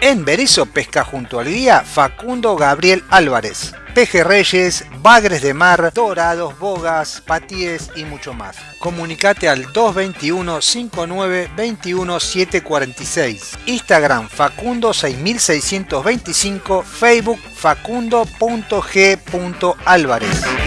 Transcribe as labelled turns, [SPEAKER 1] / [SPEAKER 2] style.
[SPEAKER 1] En Berizo pesca junto al guía Facundo Gabriel Álvarez. Pejerreyes, bagres de mar, dorados, bogas, patíes y mucho más. Comunicate al 221 59 21 746. Instagram Facundo 6625, Facebook facundo.g.álvarez.